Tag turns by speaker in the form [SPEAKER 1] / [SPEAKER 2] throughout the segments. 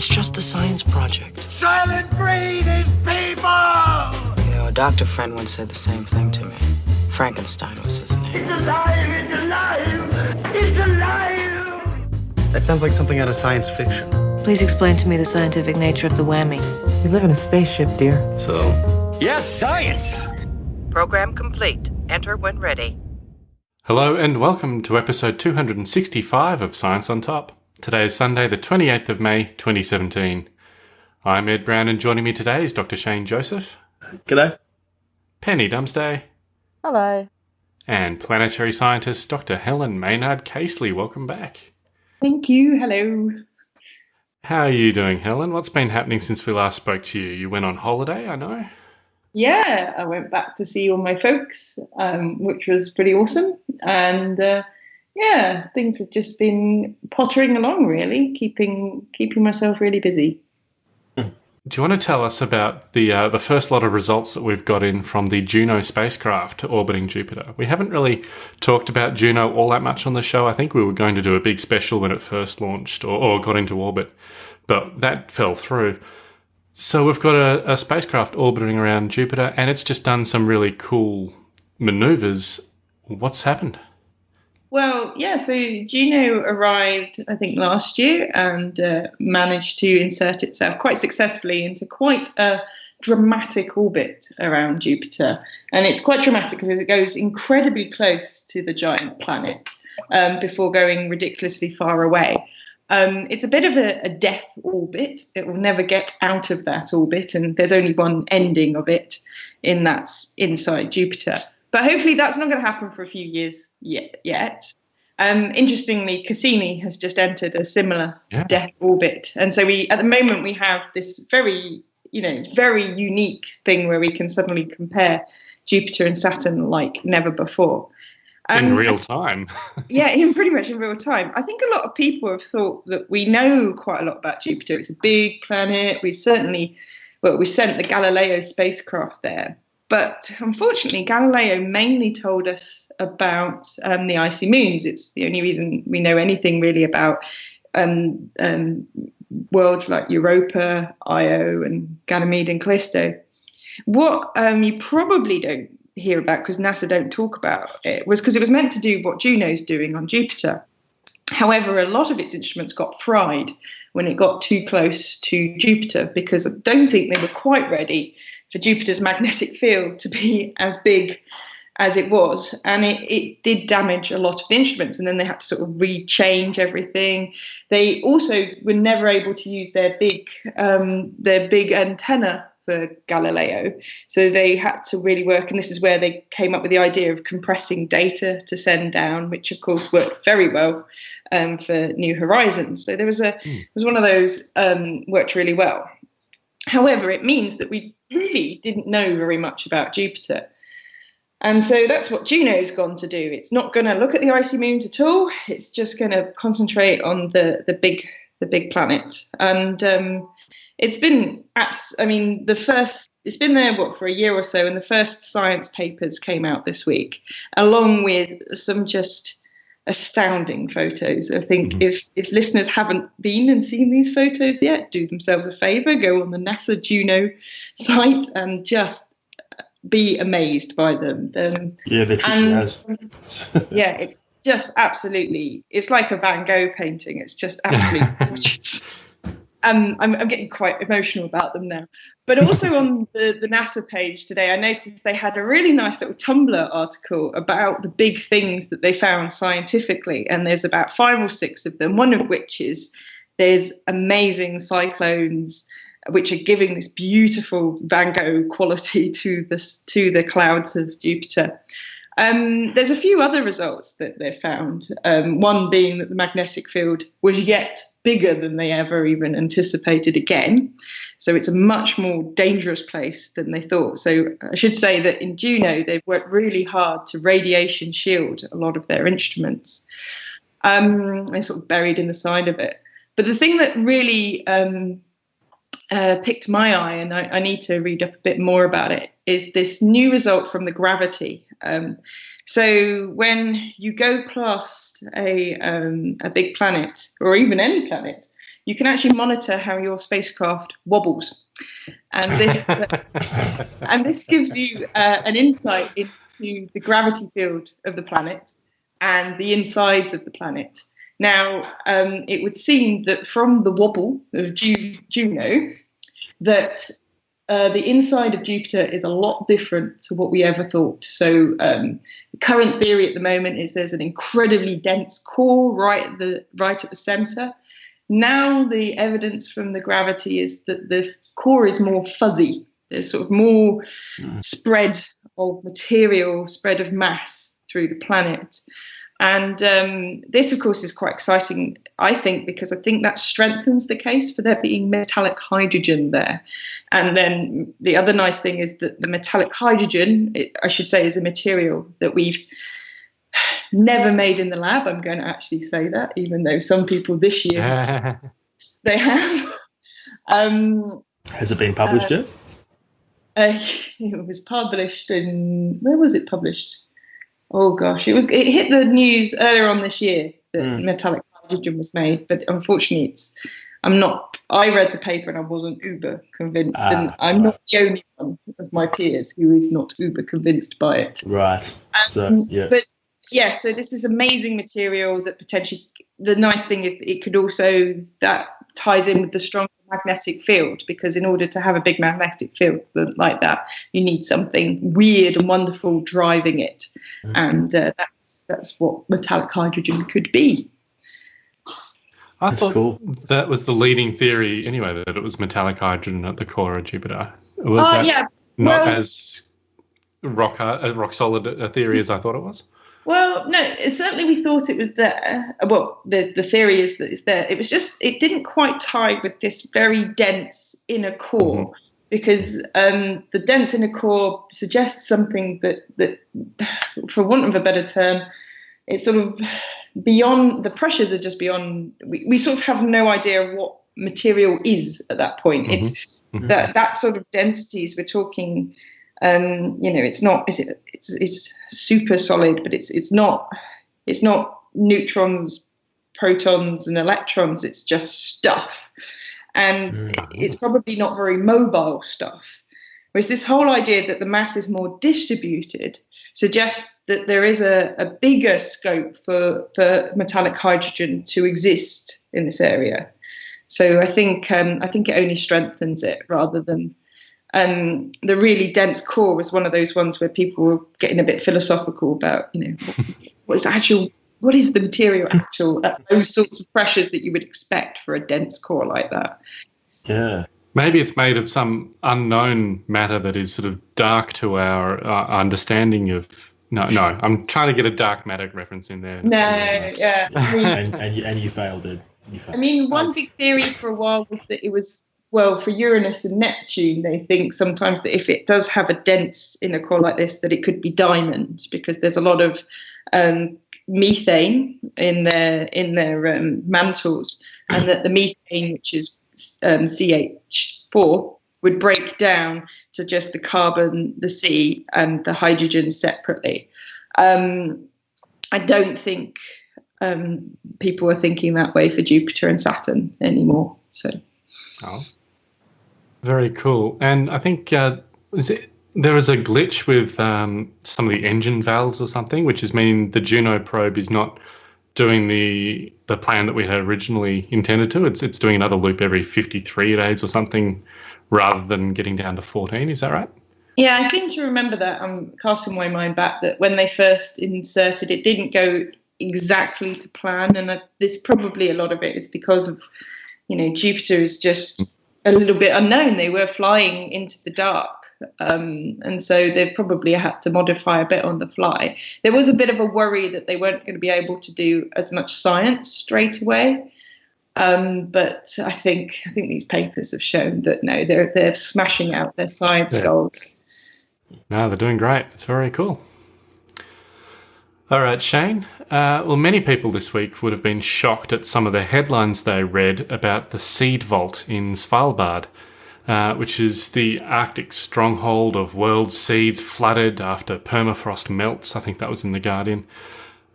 [SPEAKER 1] It's just a science project.
[SPEAKER 2] Soylent Green is people!
[SPEAKER 1] You know, a doctor friend once said the same thing to me. Frankenstein was his name.
[SPEAKER 2] It's alive! It's alive! It's alive!
[SPEAKER 3] That sounds like something out of science fiction.
[SPEAKER 4] Please explain to me the scientific nature of the whammy.
[SPEAKER 1] We live in a spaceship, dear.
[SPEAKER 3] So,
[SPEAKER 5] Yes, science!
[SPEAKER 6] Program complete. Enter when ready.
[SPEAKER 7] Hello and welcome to episode 265 of Science on Top. Today is Sunday, the 28th of May, 2017. I'm Ed Brown, and joining me today is Dr. Shane Joseph,
[SPEAKER 8] G'day.
[SPEAKER 7] Penny Dumsday,
[SPEAKER 9] Hello.
[SPEAKER 7] and planetary scientist Dr. Helen Maynard Casely. Welcome back.
[SPEAKER 10] Thank you. Hello.
[SPEAKER 7] How are you doing, Helen? What's been happening since we last spoke to you? You went on holiday, I know.
[SPEAKER 10] Yeah, I went back to see all my folks, um, which was pretty awesome. And uh, yeah, things have just been pottering along, really, keeping keeping myself really busy.
[SPEAKER 7] Do you want to tell us about the uh, the first lot of results that we've got in from the Juno spacecraft orbiting Jupiter? We haven't really talked about Juno all that much on the show. I think we were going to do a big special when it first launched or, or got into orbit, but that fell through. So we've got a, a spacecraft orbiting around Jupiter, and it's just done some really cool maneuvers. What's happened?
[SPEAKER 10] Well, yeah, so Juno arrived, I think, last year and uh, managed to insert itself quite successfully into quite a dramatic orbit around Jupiter. And it's quite dramatic because it goes incredibly close to the giant planet um, before going ridiculously far away. Um, it's a bit of a, a death orbit. It will never get out of that orbit, and there's only one ending of it, in that's inside Jupiter. But hopefully, that's not going to happen for a few years yet. yet. Um, interestingly, Cassini has just entered a similar
[SPEAKER 7] Yeah.
[SPEAKER 10] death orbit, and so we, at the moment, we have this very, you know, very unique thing where we can suddenly compare Jupiter and Saturn like never before.
[SPEAKER 7] in
[SPEAKER 10] Um,
[SPEAKER 7] real time.
[SPEAKER 10] yeah, in pretty much in real time. I think a lot of people have thought that we know quite a lot about Jupiter. It's a big planet. We've certainly, well, we sent the Galileo spacecraft there. But unfortunately, Galileo mainly told us about um, the icy moons. It's the only reason we know anything really about um, um, worlds like Europa, Io, and Ganymede and Callisto. What um, you probably don't hear about because NASA don't talk about it was because it was meant to do what Juno's doing on Jupiter. However, a lot of its instruments got fried when it got too close to Jupiter because I don't think they were quite ready for Jupiter's magnetic field to be as big as it was. And it, it did damage a lot of the instruments, and then they had to sort of rechange everything. They also were never able to use their big um, their big antenna for Galileo. So they had to really work, and this is where they came up with the idea of compressing data to send down, which of course worked very well um, for New Horizons. So there was a it was one of those um, worked really well. However, it means that we really didn't know very much about Jupiter. And so that's what Juno's gone to do. It's not going to look at the icy moons at all. It's just going to concentrate on the the big the big planet. And um, it's been, abs- I mean, the first. It's been there what for a year or so, and the first science papers came out this week, along with some just astounding photos. I think if if listeners haven't been and seen these photos yet, do themselves a favor, go on the NASA Juno site and just be amazed by them. Um,
[SPEAKER 8] Yeah, they're tricky
[SPEAKER 10] And- yeah, it just absolutely. It's like a Van Gogh painting. It's just absolutely gorgeous. Um, I'm, I'm getting quite emotional about them now. But also on the, the NASA page today, I noticed they had a really nice little Tumblr article about the big things that they found scientifically. And there's about five or six of them, one of which is there's amazing cyclones which are giving this beautiful Van Gogh quality to the, to the clouds of Jupiter. Um, there's a few other results that they found. Um, one being that the magnetic field was yet bigger than they ever even anticipated again. So it's a much more dangerous place than they thought. So I should say that in Juno, they've worked really hard to radiation shield a lot of their instruments. Um, they're sort of buried in the side of it. But the thing that really um, uh, picked my eye, and I, I, need to read up a bit more about it, is this new result from the gravity. Um, so when you go past a um, a big planet, or even any planet, you can actually monitor how your spacecraft wobbles, and this and this gives you uh, an insight into the gravity field of the planet and the insides of the planet. Now, um, it would seem that from the wobble of Juno, that uh, the inside of Jupiter is a lot different to what we ever thought. So, um, the current theory at the moment is there's an incredibly dense core right at the right at the center. Now, the evidence from the gravity is that the core is more fuzzy. There's sort of more spread of material, spread of mass through the planet. And um, this, of course, is quite exciting, I think, because I think that strengthens the case for there being metallic hydrogen there. And then the other nice thing is that the metallic hydrogen, it, I should say, is a material that we've never made in the lab. I'm going to actually say that, even though some people this year they have. Um,
[SPEAKER 5] Has it been published yet?
[SPEAKER 10] uh, it was published in where was it published? Oh gosh, it was it hit the news earlier on this year that
[SPEAKER 5] Mm.
[SPEAKER 10] metallic hydrogen was made, but unfortunately, it's I'm not. I read the paper and I wasn't uber convinced,
[SPEAKER 5] Ah,
[SPEAKER 10] and I'm not the only one of my peers who is not uber convinced by it.
[SPEAKER 5] Right. So,
[SPEAKER 10] Um,
[SPEAKER 5] yeah.
[SPEAKER 10] But yeah, so this is amazing material that potentially. The nice thing is that it could also that ties in with the strong magnetic field because in order to have a big magnetic field like that, you need something weird and wonderful driving it, and uh, that's that's what metallic hydrogen could be.
[SPEAKER 7] I
[SPEAKER 5] That's
[SPEAKER 7] thought
[SPEAKER 5] cool.
[SPEAKER 7] that was the leading theory anyway, that it was metallic hydrogen at the core of Jupiter. It was
[SPEAKER 10] Oh
[SPEAKER 7] that
[SPEAKER 10] yeah,
[SPEAKER 7] not
[SPEAKER 10] well-
[SPEAKER 7] as rock hard, uh, rock solid a theory as I thought it was?
[SPEAKER 10] Well, no, certainly we thought it was there. Well, the the theory is that it's there. It was just it didn't quite tie with this very dense inner core because um, the dense inner core suggests something that that, for want of a better term, it's sort of beyond the pressures are just beyond. We, we sort of have no idea what material is at that point. It's
[SPEAKER 7] Mhm.
[SPEAKER 10] that that sort of densities we're talking um, you know, it's not. Is it? It's it's super solid, but it's it's not. It's not neutrons, protons, and electrons. It's just stuff, and it's probably not very mobile stuff. Whereas this whole idea that the mass is more distributed suggests that there is a, a bigger scope for, for metallic hydrogen to exist in this area. So I think um, I think it only strengthens it rather than um, the really dense core was one of those ones where people were getting a bit philosophical about, you know, what, what is actual, what is the material actual at those sorts of pressures that you would expect for a dense core like that.
[SPEAKER 5] Yeah.
[SPEAKER 7] Maybe it's made of some unknown matter that is sort of dark to our uh, understanding of. No, no, I'm trying to get a dark matter reference in there.
[SPEAKER 10] No, yeah. I mean,
[SPEAKER 5] And, and, you, and you failed, it. You failed.
[SPEAKER 10] I mean, one big theory for a while was that it was well for Uranus and Neptune. They think sometimes that if it does have a dense inner core like this, that it could be diamond because there's a lot of um, methane in their in their um, mantles, and that the methane, which is um, CH4, would break down to just the carbon, the C, and the hydrogen separately. Um, I don't think um, people are thinking that way for Jupiter and Saturn anymore. So
[SPEAKER 7] Oh, very cool. And I think uh, is it, there was a glitch with um, some of the engine valves or something, which is meaning the Juno probe is not doing the the plan that we had originally intended to. It's it's doing another loop every 53 days or something, rather than getting down to 14. Is that right?
[SPEAKER 10] yeah, I seem to remember that. I'm casting my mind back that when they first inserted it, didn't go exactly to plan, and there's probably a lot of it is because of you know Jupiter is just a little bit unknown. They were flying into the dark. Um, and so they've probably had to modify a bit on the fly. There was a bit of a worry that they weren't going to be able to do as much science straight away. Um, but I think I think these papers have shown that no, they're they're smashing out their science
[SPEAKER 7] Yeah.
[SPEAKER 10] goals.
[SPEAKER 7] No, they're doing great. It's very cool. All right, Shane. Uh, well, many people this week would have been shocked at some of the headlines they read about the seed vault in Svalbard, uh, which is the Arctic stronghold of world seeds flooded after permafrost melts. I think that was in The Guardian.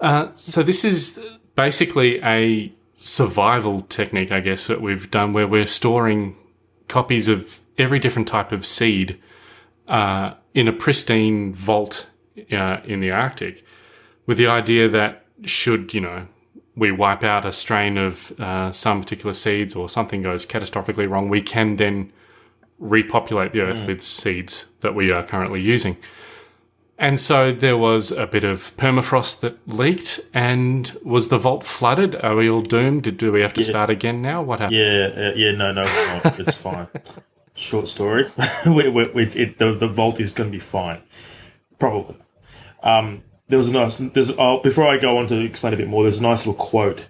[SPEAKER 7] Uh, so, this is basically a survival technique, I guess, that we've done where we're storing copies of every different type of seed uh, in a pristine vault uh, in the Arctic, with the idea that should you know we wipe out a strain of uh, some particular seeds or something goes catastrophically wrong, we can then repopulate the earth with seeds that we are currently using. And so there was a bit of permafrost that leaked, and was the vault flooded? Are we all doomed? Did, do we have to start again now? What happened?
[SPEAKER 5] Yeah, uh, yeah, no, no, it's fine. Short story. we, we, it, the, the vault is going to be fine, probably. Um, there was a nice. There's oh, before I go on to explain a bit more. There's a nice little quote,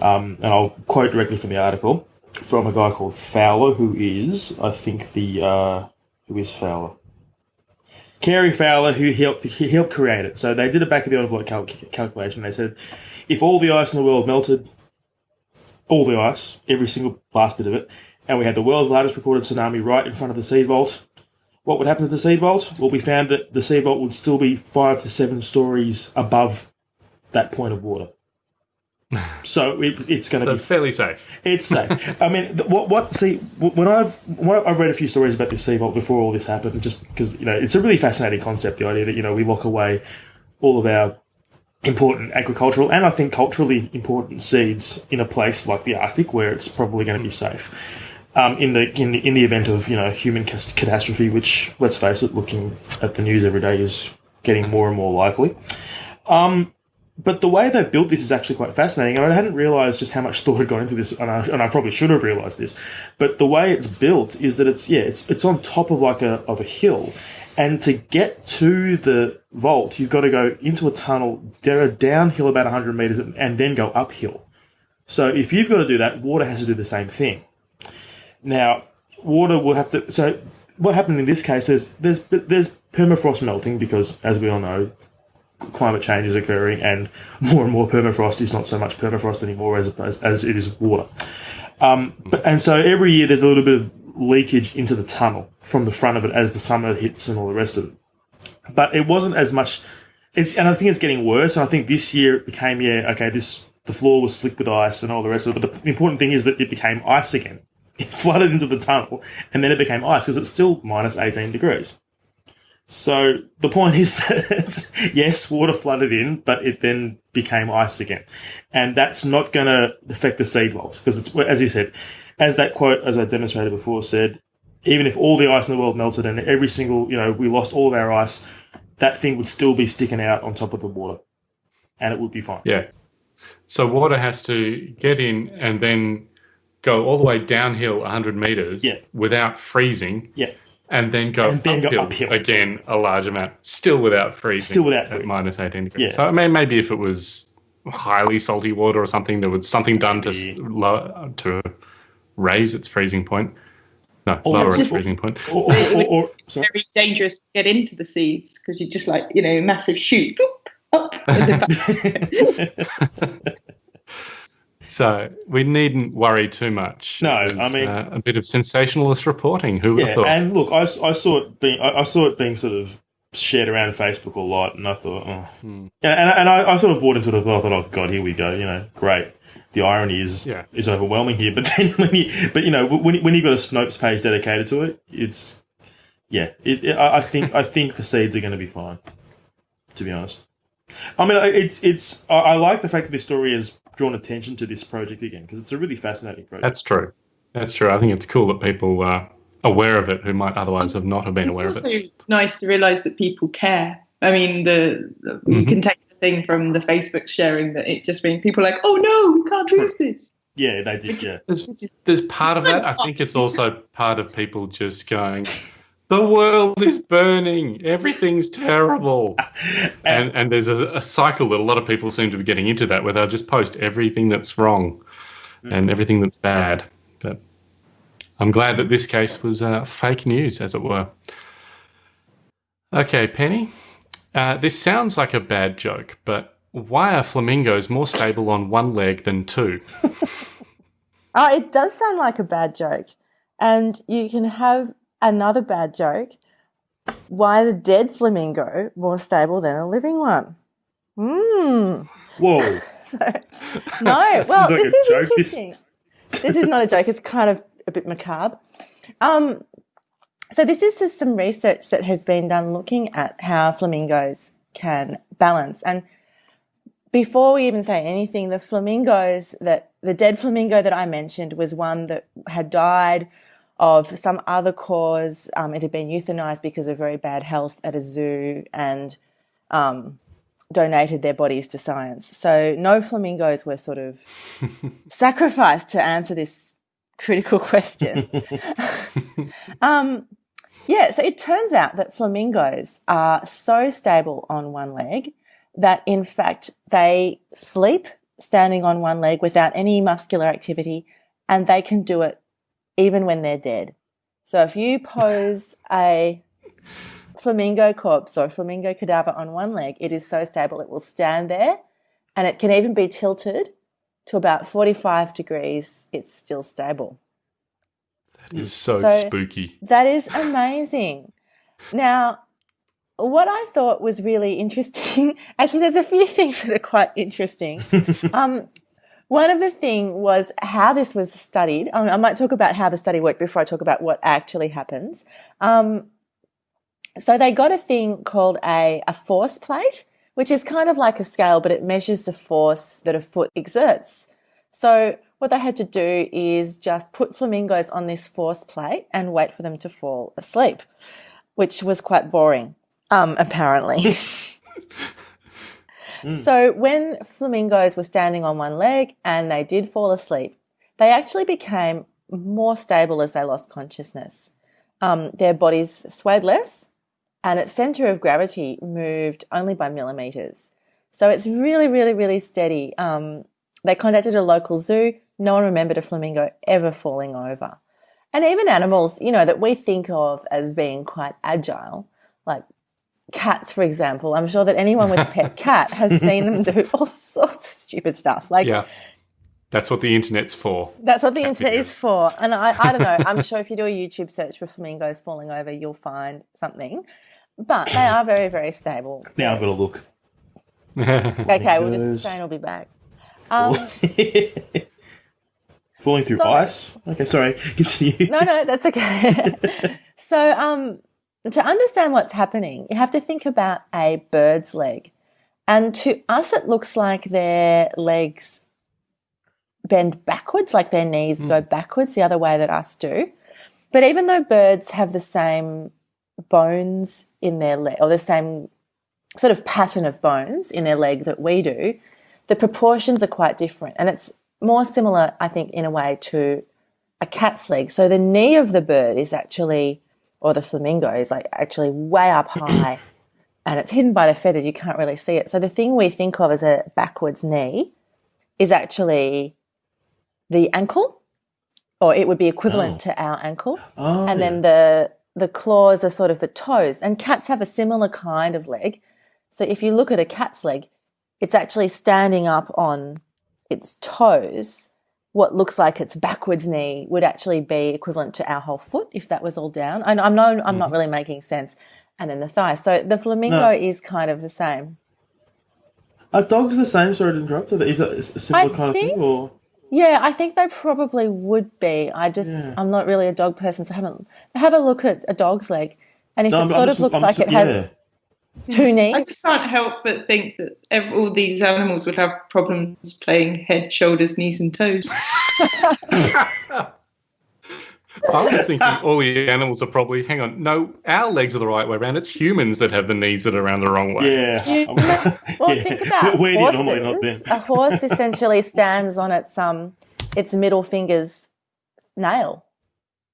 [SPEAKER 5] um, and I'll quote directly from the article from a guy called Fowler, who is, I think, the uh, who is Fowler. Cary Fowler, who helped he helped create it. So they did a back of the envelope cal- calculation. They said, if all the ice in the world melted, all the ice, every single last bit of it, and we had the world's largest recorded tsunami right in front of the seed vault, what would happen to the seed vault? Well, we found that the seed vault would still be five to seven stories above that point of water. So it, it's going to
[SPEAKER 7] So
[SPEAKER 5] be
[SPEAKER 7] fairly safe.
[SPEAKER 5] it's safe. I mean, what what see when I've when I've read a few stories about this seed vault before all this happened, just because you know it's a really fascinating concept. The idea that you know we lock away all of our important agricultural and I think culturally important seeds in a place like the Arctic where it's probably going to be safe. Um, in the in the in the event of you know human catastrophe, which let's face it, looking at the news every day is getting more and more likely. Um, but the way they've built this is actually quite fascinating. And I hadn't realized just how much thought had gone into this, and I, and I probably should have realized this. But the way it's built is that it's yeah, it's it's on top of like a of a hill, and to get to the vault, you've got to go into a tunnel, downhill about hundred meters, and then go uphill. So if you've got to do that, water has to do the same thing. Now, water will have to. So what happened in this case? There's there's there's permafrost melting because, as we all know, climate change is occurring, and more and more permafrost is not so much permafrost anymore as as, as it is water. Um, but and so every year there's a little bit of leakage into the tunnel from the front of it as the summer hits and all the rest of it. But it wasn't as much. It's and I think it's getting worse. And I think this year it became yeah okay this the floor was slick with ice and all the rest of it. But the important thing is that it became ice again. It flooded into the tunnel and then it became ice because it's still minus 18 degrees. So the point is that yes, water flooded in, but it then became ice again, and that's not going to affect the seed vault because it's as you said, as that quote as I demonstrated before said, even if all the ice in the world melted and every single you know we lost all of our ice, that thing would still be sticking out on top of the water, and it would be fine.
[SPEAKER 7] Yeah. So water has to get in and then go all the way downhill 100 meters
[SPEAKER 5] Yeah.
[SPEAKER 7] without freezing.
[SPEAKER 5] Yeah.
[SPEAKER 7] And then go,
[SPEAKER 5] And then go
[SPEAKER 7] uphill,
[SPEAKER 5] uphill.
[SPEAKER 7] again a large amount, still without freezing.
[SPEAKER 5] Still without
[SPEAKER 7] at minus 18 degrees.
[SPEAKER 5] Yeah.
[SPEAKER 7] So I mean, maybe if it was highly salty water or something, there was something done to
[SPEAKER 5] Maybe.
[SPEAKER 7] lower, to raise its freezing point. No,
[SPEAKER 5] Or-
[SPEAKER 7] lower its freezing point.
[SPEAKER 5] Or, or, or, or sorry.
[SPEAKER 10] very dangerous to get into the seeds because you just like you know massive shoot boop, up and then back.
[SPEAKER 7] So we needn't worry too much.
[SPEAKER 5] No,
[SPEAKER 7] was,
[SPEAKER 5] I mean-
[SPEAKER 7] uh, a bit of sensationalist reporting. Who would have
[SPEAKER 5] Yeah,
[SPEAKER 7] thought?
[SPEAKER 5] and look, I, I saw it being I, I saw it being sort of shared around Facebook a lot, and I thought, oh,
[SPEAKER 7] Hmm.
[SPEAKER 5] and and, and I, I sort of bought into it as well. I thought, oh god, here we go. You know, great. The irony is
[SPEAKER 7] Yeah.
[SPEAKER 5] is overwhelming here, but then when you but you know when when you got a Snopes page dedicated to it, it's yeah. It, it, I I think I think the seeds are going to be fine. To be honest, I mean, it's it's I, I like the fact that this story has drawn attention to this project again because it's a really fascinating project.
[SPEAKER 7] That's true. That's true. I think it's cool that people are aware of it who might otherwise have not have been
[SPEAKER 10] it's
[SPEAKER 7] aware of
[SPEAKER 10] also
[SPEAKER 7] it.
[SPEAKER 10] nice to realise that people care. I mean, the, the you
[SPEAKER 7] Mhm.
[SPEAKER 10] can take the thing from the Facebook sharing that it just means people are like, oh no, we can't use this.
[SPEAKER 5] yeah, they did. Yeah.
[SPEAKER 7] There's, there's part of that. I think it's also part of people just going, the world is burning. Everything's terrible. And and there's a, a cycle that a lot of people seem to be getting into that where they'll just post everything that's wrong and everything that's bad. But I'm glad that this case was uh, fake news, as it were. Okay, Penny. Uh, this sounds like a bad joke, but why are flamingos more stable on one leg than two?
[SPEAKER 8] Oh, it does sound like a bad joke. And you can have another bad joke. Why is a dead flamingo more stable than a living one? Hmm.
[SPEAKER 5] Whoa.
[SPEAKER 8] so, no, well,
[SPEAKER 5] like
[SPEAKER 8] this
[SPEAKER 5] a
[SPEAKER 8] is
[SPEAKER 5] joke.
[SPEAKER 8] Interesting. This is not a joke. It's kind of a bit macabre. Um, so this is just some research that has been done looking at how flamingos can balance. And before we even say anything, the flamingos that the dead flamingo that I mentioned was one that had died of some other cause. Um, it had been euthanized because of very bad health at a zoo and um, donated their bodies to science. So no flamingos were sort of sacrificed to answer this critical question. um, yeah, so it turns out that flamingos are so stable on one leg that in fact they sleep standing on one leg without any muscular activity and they can do it even when they're dead. So if you pose a flamingo corpse or flamingo cadaver on one leg, it is so stable it will stand there and it can even be tilted to about 45 degrees. It's still stable.
[SPEAKER 7] That is so,
[SPEAKER 8] So-
[SPEAKER 7] spooky.
[SPEAKER 8] That is amazing. Now, what I thought was really interesting, actually, there's a few things that are quite interesting. um, one of the thing was how this was studied. Um, I might talk about how the study worked before I talk about what actually happens. Um, so they got a thing called a, a force plate, which is kind of like a scale, but it measures the force that a foot exerts. So what they had to do is just put flamingos on this force plate and wait for them to fall asleep, which was quite boring, um, apparently. So when flamingos were standing on one leg and they did fall asleep, they actually became more stable as they lost consciousness. Um, their bodies swayed less, and its center of gravity moved only by millimeters. So it's really, really, really steady. Um, they contacted a local zoo. No one remembered a flamingo ever falling over. And even animals, you know, that we think of as being quite agile, like cats, for example. I'm sure that anyone with a pet cat has seen them do all sorts of stupid stuff. Like
[SPEAKER 7] Yeah. That's what the internet's for.
[SPEAKER 8] that's what the internet
[SPEAKER 7] it
[SPEAKER 8] is for. And I, I don't know. I'm sure if you do a YouTube search for flamingos falling over, you'll find something. But they are very, very stable.
[SPEAKER 5] Now I've got to look.
[SPEAKER 8] Okay, we'll
[SPEAKER 5] Flamingos.
[SPEAKER 8] just Shane will be back. Um,
[SPEAKER 5] Falling through
[SPEAKER 8] So-
[SPEAKER 5] ice. Okay, sorry. Continue.
[SPEAKER 8] no, no, that's okay. so, um, to understand what's happening, you have to think about a bird's leg. And to us, it looks like their legs bend backwards, like their knees hmm. go backwards the other way that us do. But even though birds have the same bones in their leg, or the same sort of pattern of bones in their leg that we do, the proportions are quite different. And it's more similar, I think, in a way to a cat's leg. So the knee of the bird is actually, or the flamingo is like actually way up high and it's hidden by the feathers. You can't really see it. So the thing we think of as a backwards knee is actually the ankle, or it would be equivalent oh. to our ankle.
[SPEAKER 5] Oh,
[SPEAKER 8] and then the the claws are sort of the toes. And cats have a similar kind of leg. So if you look at a cat's leg, it's actually standing up on its toes. What looks like its backwards knee would actually be equivalent to our whole foot if that was all down. And I'm no, I'm not mm-hmm. really making sense. And then the thigh. So the flamingo
[SPEAKER 5] No.
[SPEAKER 8] is kind of the same.
[SPEAKER 5] Are dogs the same? Sorry to interrupt. Is that a similar
[SPEAKER 8] I
[SPEAKER 5] kind of thing? Or
[SPEAKER 8] Yeah, I think they probably would be. I just
[SPEAKER 5] Yeah.
[SPEAKER 8] I'm not really a dog person, so I haven't have a look at a dog's leg. And if
[SPEAKER 5] No,
[SPEAKER 8] it
[SPEAKER 5] I'm-
[SPEAKER 8] sort
[SPEAKER 5] I'm
[SPEAKER 8] of
[SPEAKER 5] just-
[SPEAKER 8] looks
[SPEAKER 5] I'm
[SPEAKER 8] like
[SPEAKER 5] just-
[SPEAKER 8] it has
[SPEAKER 5] yeah.
[SPEAKER 8] two
[SPEAKER 10] I just can't help but think that ev- all these animals would have problems playing head, shoulders, knees, and toes.
[SPEAKER 7] I was thinking all the animals are probably, hang on, no, our legs are the right way around. It's humans that have the knees that are around the wrong way.
[SPEAKER 5] Yeah. I'm-
[SPEAKER 8] Well,
[SPEAKER 5] yeah.
[SPEAKER 8] think about
[SPEAKER 5] We're the
[SPEAKER 8] horses.
[SPEAKER 5] not them.
[SPEAKER 8] A horse essentially stands on its um its middle finger's nail.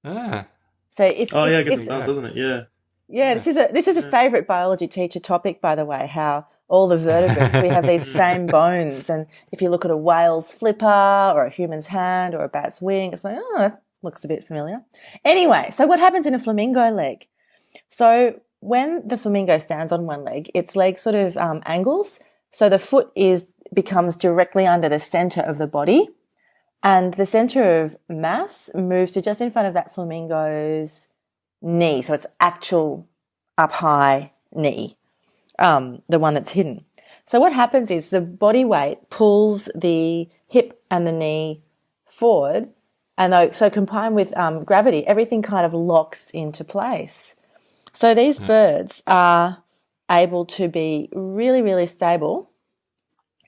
[SPEAKER 7] Ah.
[SPEAKER 8] So if
[SPEAKER 5] Oh yeah, I
[SPEAKER 8] if-
[SPEAKER 5] guess
[SPEAKER 8] if-
[SPEAKER 5] it doesn't it? Yeah.
[SPEAKER 8] Yeah, this is a this is a favorite biology teacher topic, by the way. How all the vertebrates we have these same bones, and if you look at a whale's flipper or a human's hand or a bat's wing, it's like oh, that looks a bit familiar. Anyway, so what happens in a flamingo leg? So when the flamingo stands on one leg, its leg sort of um, angles, so the foot is becomes directly under the center of the body, and the center of mass moves to just in front of that flamingo's knee. So it's actual up high knee, um, the one that's hidden. So what happens is the body weight pulls the hip and the knee forward, and though, so combined with um, gravity, everything kind of locks into place. So these birds are able to be really, really stable.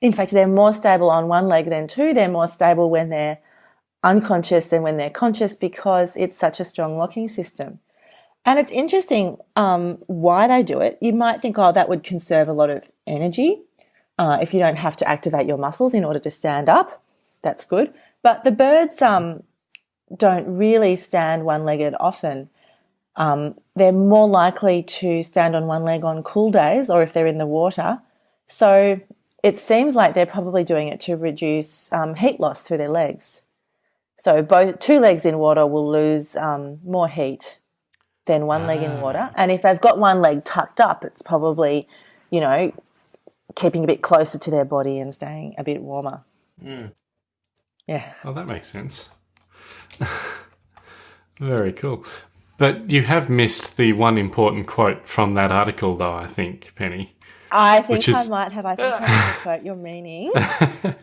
[SPEAKER 8] In fact, they're more stable on one leg than two. They're more stable when they're unconscious than when they're conscious because it's such a strong locking system. And it's interesting um, why they do it. You might think, oh, that would conserve a lot of energy uh, if you don't have to activate your muscles in order to stand up. That's good. But the birds um, don't really stand one legged often. Um, they're more likely to stand on one leg on cool days or if they're in the water. So it seems like they're probably doing it to reduce um, heat loss through their legs. So both two legs in water will lose um, more heat than one leg in ah. water. And if they've got one leg tucked up, it's probably, you know, keeping a bit closer to their body and staying a bit warmer. Hmm. Yeah.
[SPEAKER 7] Oh, that makes sense. Very cool. But you have missed the one important quote from that article, though, I think, Penny.
[SPEAKER 8] I think
[SPEAKER 7] is-
[SPEAKER 8] I might have. I think I know the quote you're meaning.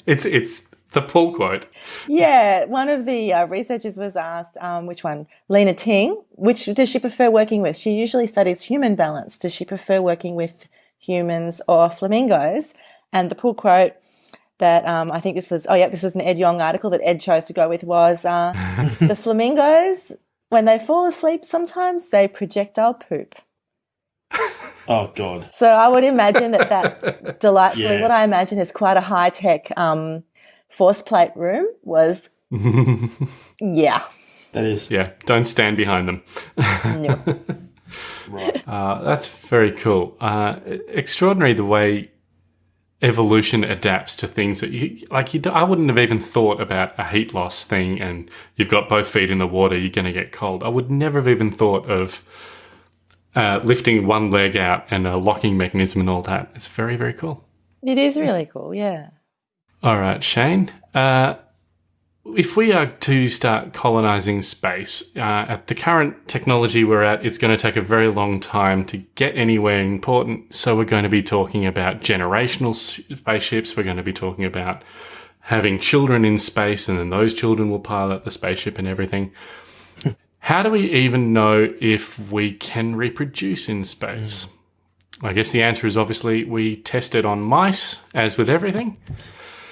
[SPEAKER 7] It's it's the pull quote.
[SPEAKER 8] Yeah, one of the uh, researchers was asked, um, which one? Lena Ting. Which does she prefer working with? She usually studies human balance. Does she prefer working with humans or flamingos? And the pull quote that um, I think this was, oh yeah, this was an Ed Yong article that Ed chose to go with was uh, the flamingos, when they fall asleep, sometimes they projectile poop.
[SPEAKER 5] Oh God.
[SPEAKER 8] So I would imagine that that delightfully,
[SPEAKER 5] Yeah.
[SPEAKER 8] what I imagine is quite a high tech um, force plate room was, yeah,
[SPEAKER 5] That is
[SPEAKER 7] Yeah, don't stand behind them.
[SPEAKER 8] no.
[SPEAKER 5] right.
[SPEAKER 7] Uh, that's very cool. Uh, extraordinary the way evolution adapts to things that you like. You, I wouldn't have even thought about a heat loss thing, and you've got both feet in the water. You're going to get cold. I would never have even thought of uh, lifting one leg out and a locking mechanism and all that. It's very very cool.
[SPEAKER 8] It is really cool, yeah.
[SPEAKER 7] All right, Shane. Uh, if we are to start colonizing space, uh, at the current technology we're at, it's going to take a very long time to get anywhere important. So we're going to be talking about generational spaceships. We're going to be talking about having children in space, and then those children will pilot the spaceship and everything. How do we even know if we can reproduce in space? I guess the answer is obviously we test it on mice, as with everything.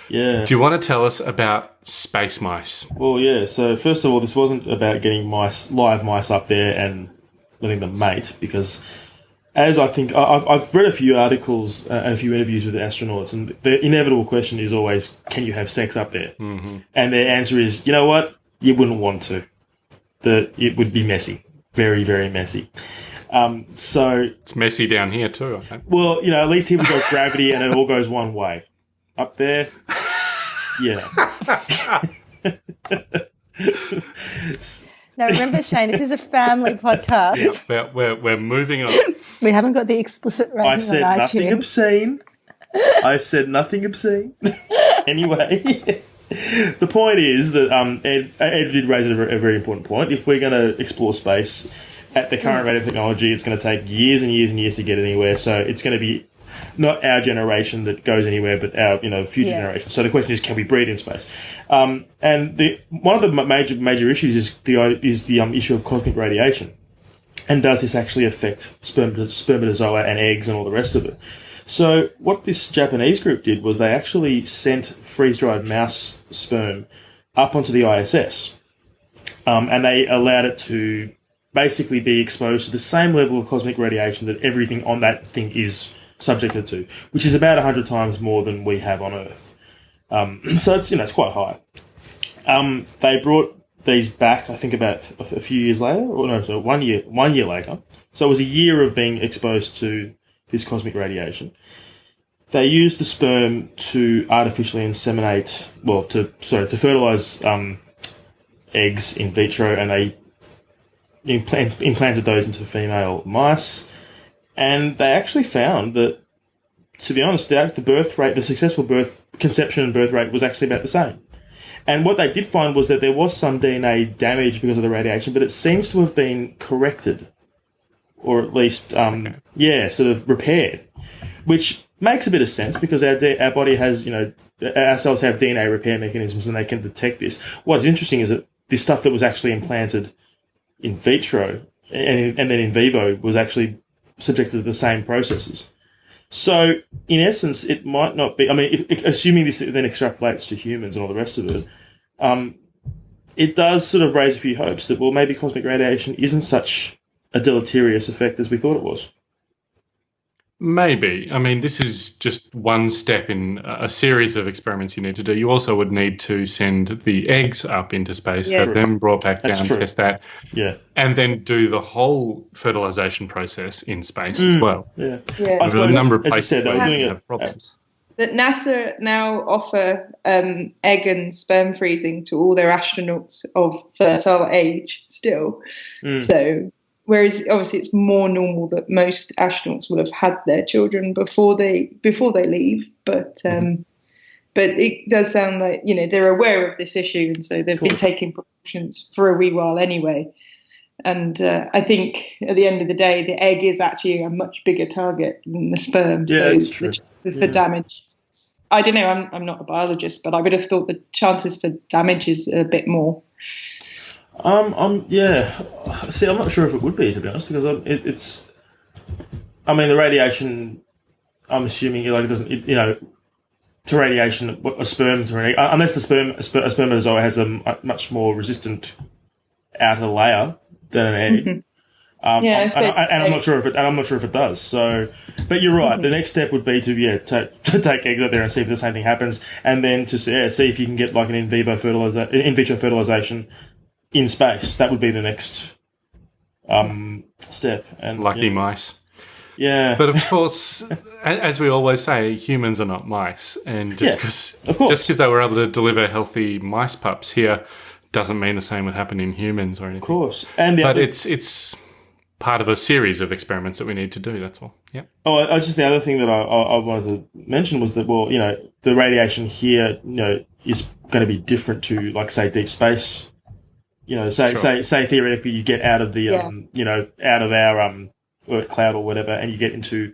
[SPEAKER 5] Yeah.
[SPEAKER 7] Do you want to tell us about space mice?
[SPEAKER 5] Well, yeah. So first of all, this wasn't about getting mice, live mice, up there and letting them mate, because as I think I- I've, I've read a few articles and a few interviews with astronauts, and the inevitable question is always, can you have sex up there? Mm-hmm. And their answer is, you know what, you wouldn't want to. That it would be messy, very, very messy. Um, so
[SPEAKER 7] It's messy down here too. I think.
[SPEAKER 5] well, you know, at least here we got gravity and it all goes one way. Up there, yeah.
[SPEAKER 8] Now remember, Shane, this is a family podcast.
[SPEAKER 7] But we're, we're moving on.
[SPEAKER 8] We haven't got the explicit rating
[SPEAKER 5] I said
[SPEAKER 8] on
[SPEAKER 5] nothing
[SPEAKER 8] iTunes.
[SPEAKER 5] obscene. I said nothing obscene. anyway, the point is that um, Ed, Ed did raise a, a very important point. If we're going to explore space at the current rate of technology, it's going to take years and years and years to get anywhere. So it's going to be not our generation that goes anywhere, but our you know future
[SPEAKER 8] Yeah.
[SPEAKER 5] generations. So the question is, can we breed in space? Um, and the one of the major major issues is the is the um, issue of cosmic radiation and does this actually affect sperm- spermatozoa and eggs and all the rest of it? So what this Japanese group did was they actually sent freeze-dried mouse sperm up onto the ISS, um, and they allowed it to basically be exposed to the same level of cosmic radiation that everything on that thing is subjected to, which is about hundred times more than we have on Earth. Um, so it's you know it's quite high. Um, they brought these back, I think, about a a few years later, or no, so one year, one year later. So it was a year of being exposed to this cosmic radiation. They used the sperm to artificially inseminate, well, to sorry, to fertilize um, eggs in vitro, and they implant, implanted those into female mice. And they actually found that, to be honest, the, the birth rate, the successful birth conception and birth rate was actually about the same. And what they did find was that there was some DNA damage because of the radiation, but it seems to have been corrected, or at least, um, yeah, sort of repaired. Which makes a bit of sense because our our body has you know our cells have DNA repair mechanisms and they can detect this. What's interesting is that this stuff that was actually implanted in vitro and, and then in vivo was actually subjected to the same processes. So, in essence, it might not be. I mean, if, assuming this then extrapolates to humans and all the rest of it, um, it does sort of raise a few hopes that well, maybe cosmic radiation isn't such a deleterious effect as we thought it was.
[SPEAKER 7] Maybe. I mean, this is just one step in a series of experiments you need to do. You also would need to send the eggs up into space,
[SPEAKER 8] Yeah.
[SPEAKER 7] have them brought back
[SPEAKER 5] That's
[SPEAKER 7] down,
[SPEAKER 5] true.
[SPEAKER 7] test that,
[SPEAKER 5] Yeah,
[SPEAKER 7] and then do the whole fertilization process in space
[SPEAKER 5] Mm.
[SPEAKER 7] as well.
[SPEAKER 5] yeah.
[SPEAKER 10] Yeah.
[SPEAKER 5] I
[SPEAKER 7] There are a number of places
[SPEAKER 5] said,
[SPEAKER 7] where you
[SPEAKER 5] doing it-
[SPEAKER 7] have problems.
[SPEAKER 10] that NASA now offer um, egg and sperm freezing to all their astronauts of fertile age still.
[SPEAKER 5] Mm.
[SPEAKER 10] So, whereas obviously it's more normal that most astronauts will have had their children before they before they leave, but um, but it does sound like you know they're aware of this issue, and so they've been taking precautions for a wee while anyway. And uh, I think at the end of the day, the egg is actually a much bigger target than the sperm.
[SPEAKER 5] Yeah,
[SPEAKER 10] so
[SPEAKER 5] it's true.
[SPEAKER 10] the chances
[SPEAKER 5] Yeah.
[SPEAKER 10] for damage. I don't know. I'm I'm not a biologist, but I would have thought the chances for damage is a bit more.
[SPEAKER 5] Um, um, yeah. See, I'm not sure if it would be to be honest, because um, it, it's. I mean, the radiation. I'm assuming like it doesn't. It, you know, to radiation, a sperm to an unless the sperm a sper- a spermatozoa has a much more resistant outer layer than an egg. Um,
[SPEAKER 10] Mm-hmm. Yeah, I
[SPEAKER 5] and, and I'm not sure if it, and I'm not sure if it does. So, but you're right. The next step would be to yeah, to, to take eggs out there and see if the same thing happens, and then to see, yeah, see if you can get like an in vivo fertilizer, in vitro fertilization in space. That would be the next um, step. And
[SPEAKER 7] Lucky
[SPEAKER 5] yeah,
[SPEAKER 7] mice.
[SPEAKER 5] yeah,
[SPEAKER 7] But of course, as we always say, humans are not mice, and just because
[SPEAKER 5] of course.
[SPEAKER 7] just because they were able to deliver healthy mice pups here doesn't mean the same would happen in humans or anything.
[SPEAKER 5] of course. And the
[SPEAKER 7] But it's it's part of a series of experiments that we need to do. That's all. Yeah.
[SPEAKER 5] Oh, I, I just the other thing that I, I, I wanted to mention was that well, you know, the radiation here, you know, is going to be different to like say deep space. You know, say
[SPEAKER 7] Sure.
[SPEAKER 5] say say theoretically you get out of the
[SPEAKER 10] Yeah.
[SPEAKER 5] um, you know, out of our um Earth cloud or whatever, and you get into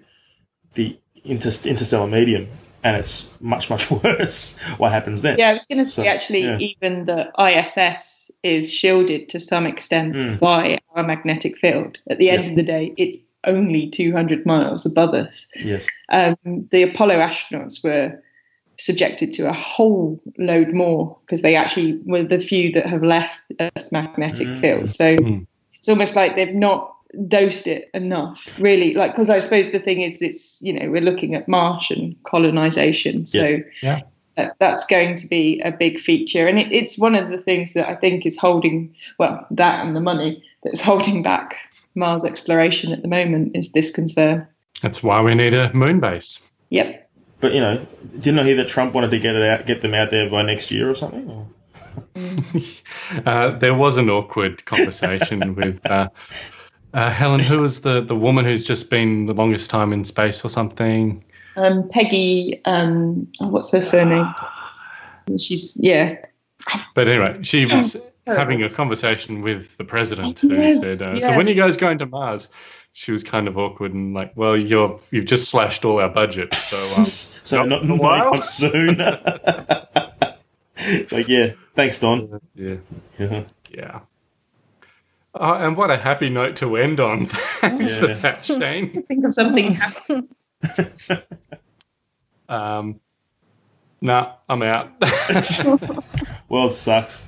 [SPEAKER 5] the inter- interstellar medium, and it's much much worse. What happens then?
[SPEAKER 10] Yeah, I was going to
[SPEAKER 5] So,
[SPEAKER 10] say actually,
[SPEAKER 5] yeah.
[SPEAKER 10] even the ISS is shielded to some extent
[SPEAKER 5] Mm.
[SPEAKER 10] by our magnetic field. At the end
[SPEAKER 5] Yeah.
[SPEAKER 10] of the day, it's only 200 miles above us.
[SPEAKER 5] Yes.
[SPEAKER 10] Um, the Apollo astronauts were subjected to a whole load more because they actually were the few that have left Earth's magnetic
[SPEAKER 5] Mm.
[SPEAKER 10] field. So
[SPEAKER 7] Mm.
[SPEAKER 10] it's almost like they've not dosed it enough, really. Like, because I suppose the thing is, it's, you know, we're looking at Martian colonization. So
[SPEAKER 5] Yes.
[SPEAKER 7] Yeah.
[SPEAKER 10] that- that's going to be a big feature. And it, it's one of the things that I think is holding, well, that and the money that's holding back Mars exploration at the moment is this concern.
[SPEAKER 7] That's why we need a moon base.
[SPEAKER 10] Yep.
[SPEAKER 5] But you know, didn't I hear that Trump wanted to get it out, get them out there by next year or something? Or?
[SPEAKER 7] Uh, there was an awkward conversation with uh, uh, Helen, who was the, the woman who's just been the longest time in space or something.
[SPEAKER 10] Um, Peggy, um, oh, what's her surname? She's, yeah.
[SPEAKER 7] But anyway, she was having a conversation with the president who
[SPEAKER 10] Yes,
[SPEAKER 7] said, uh,
[SPEAKER 10] yeah.
[SPEAKER 7] "So when are you guys going to Mars?" She was kind of awkward and like, "Well, you're you've just slashed all our budget, so um,
[SPEAKER 5] so
[SPEAKER 7] not
[SPEAKER 5] not,
[SPEAKER 7] for a
[SPEAKER 5] not
[SPEAKER 7] while.
[SPEAKER 5] anytime soon. like, yeah, thanks, Don.
[SPEAKER 7] yeah,
[SPEAKER 5] Yeah.
[SPEAKER 7] yeah." Oh, and what a happy note to end on. Thanks for
[SPEAKER 5] Yeah.
[SPEAKER 7] that, Shane.
[SPEAKER 10] Think of something.
[SPEAKER 7] Um, nah, I'm out.
[SPEAKER 5] World sucks.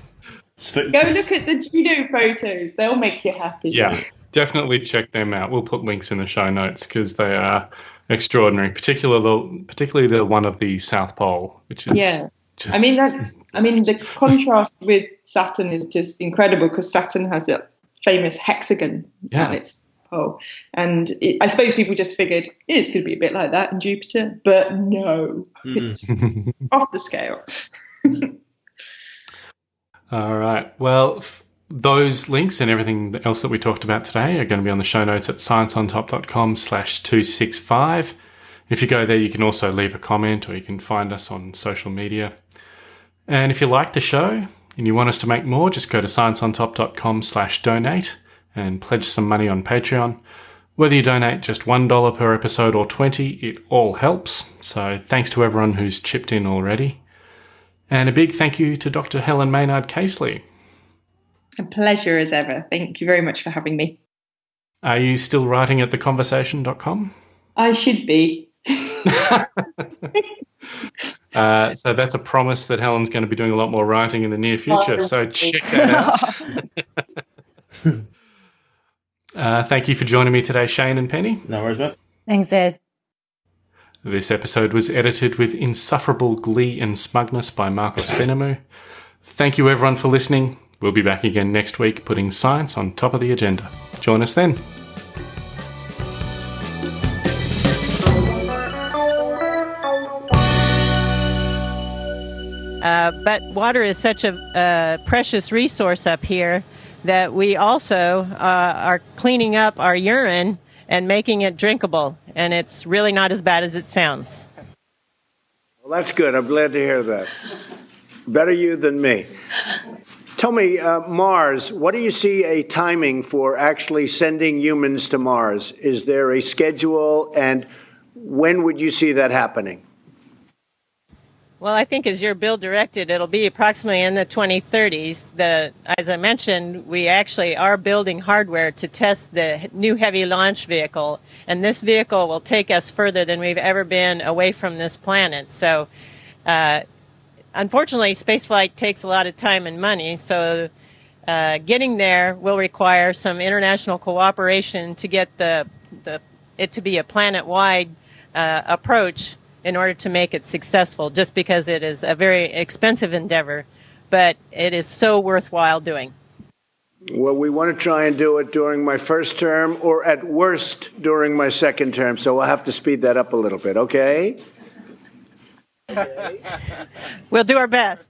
[SPEAKER 5] Sp-
[SPEAKER 10] Go look at the Juno photos. They'll make you happy.
[SPEAKER 7] yeah, definitely check them out. We'll put links in the show notes because they are extraordinary. Particularly, the, particularly the one of the South Pole, which is
[SPEAKER 10] Yeah.
[SPEAKER 7] Just,
[SPEAKER 10] I mean, that's, I mean, the contrast with Saturn is just incredible because Saturn has that famous hexagon
[SPEAKER 7] Yeah.
[SPEAKER 10] on its pole. And it, I suppose people just figured "Yeah, it's going to be a bit like that in Jupiter, but no, hmm. it's off the scale.
[SPEAKER 7] All right. Well, f- those links and everything else that we talked about today are going to be on the show notes at scienceontop.com slash 265. If you go there, you can also leave a comment or you can find us on social media. And if you like the show and you want us to make more, just go to scienceontop.com slash donate and pledge some money on Patreon. Whether you donate just $1 per episode or 20, it all helps. So thanks to everyone who's chipped in already. And a big thank you to Dr. Helen Maynard Casely.
[SPEAKER 10] A pleasure as ever. Thank you very much for having me.
[SPEAKER 7] Are you still writing at theconversation.com?
[SPEAKER 10] I should be.
[SPEAKER 7] uh, so that's a promise that Helen's going to be doing a lot more writing in the near future. So check that out. uh, thank you for joining me today, Shane and Penny.
[SPEAKER 5] No worries, mate.
[SPEAKER 8] Thanks, Ed.
[SPEAKER 7] This episode was edited with insufferable glee and smugness by Marcos Benamu. Thank you, everyone, for listening. We'll be back again next week putting science on top of the agenda. Join us then.
[SPEAKER 9] Uh, but water is such a uh, precious resource up here that we also uh, are cleaning up our urine and making it drinkable. And it's really not as bad as it sounds.
[SPEAKER 11] Well, that's good. I'm glad to hear that. Better you than me. Tell me, uh, Mars, what do you see a timing for actually sending humans to Mars? Is there a schedule, and when would you see that happening?
[SPEAKER 9] Well, I think as your bill directed, it'll be approximately in the 2030s. The, as I mentioned, we actually are building hardware to test the new heavy launch vehicle, and this vehicle will take us further than we've ever been away from this planet. So, uh, unfortunately, spaceflight takes a lot of time and money. So, uh, getting there will require some international cooperation to get the, the it to be a planet-wide uh, approach in order to make it successful, just because it is a very expensive endeavor, but it is so worthwhile doing.
[SPEAKER 11] Well, we want to try and do it during my first term, or at worst during my second term, so we'll have to speed that up a little bit, okay?
[SPEAKER 9] We'll do our best.